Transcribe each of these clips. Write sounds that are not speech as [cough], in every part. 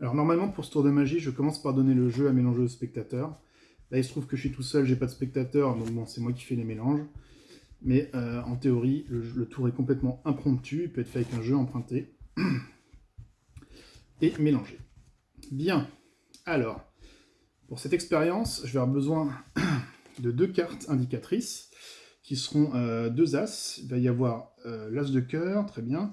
Alors normalement pour ce tour de magie, je commence par donner le jeu à mélanger au spectateur. Là il se trouve que je suis tout seul, j'ai pas de spectateur, donc bon c'est moi qui fais les mélanges. Mais euh, en théorie, le, tour est complètement impromptu, il peut être fait avec un jeu emprunté. [clears throat] Et mélangé. Bien, alors, pour cette expérience, je vais avoir besoin [clears throat] de deux cartes indicatrices, qui seront euh, deux as. Il va y avoir euh, l'as de cœur, très bien,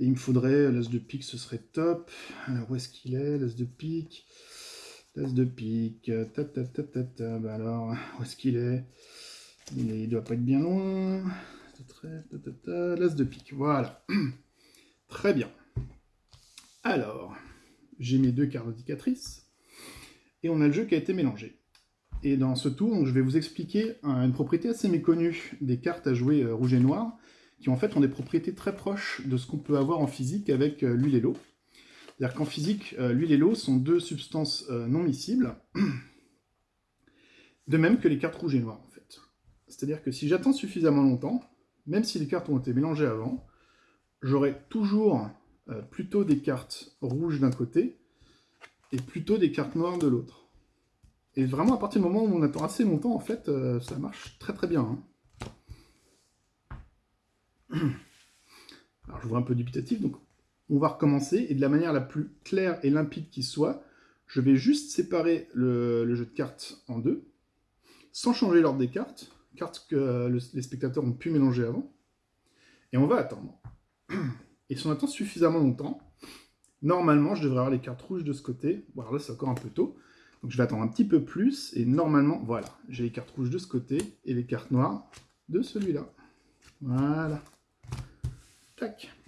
et il me faudrait, l'as de pique, ce serait top. Alors, où est-ce qu'il est, l'as de pique? L'as de pique, ta ta ta ta alors, où est-ce qu'il est, Il ne doit pas être bien loin. L'as de pique, voilà. [clears throat] Très bien. Alors, j'ai mes deux cartes indicatrices, et on a le jeu qui a été mélangé. Et dans ce tour, je vais vous expliquer une propriété assez méconnue des cartes à jouer euh, rouge et noir, qui en fait ont des propriétés très proches de ce qu'on peut avoir en physique avec euh, l'huile et l'eau. C'est-à-dire qu'en physique, euh, l'huile et l'eau sont deux substances non miscibles, [clears throat] de même que les cartes rouges et noires en fait. C'est-à-dire que si j'attends suffisamment longtemps, même si les cartes ont été mélangées avant, j'aurai toujours plutôt des cartes rouges d'un côté et plutôt des cartes noires de l'autre. Et vraiment, à partir du moment où on attend assez longtemps, en fait, euh, ça marche très très bien. Hein. [clears throat] Alors, je vois un peu dubitatif, donc on va recommencer, et de la manière la plus claire et limpide qui soit, je vais juste séparer le, jeu de cartes en deux, sans changer l'ordre des cartes, cartes que les spectateurs ont pu mélanger avant, et on va attendre. [clears throat] Et si on attend suffisamment longtemps, normalement, je devrais avoir les cartes rouges de ce côté, voilà, là c'est encore un peu tôt, donc je vais attendre un petit peu plus, et normalement, voilà, j'ai les cartes rouges de ce côté, et les cartes noires de celui-là. Voilà. Так.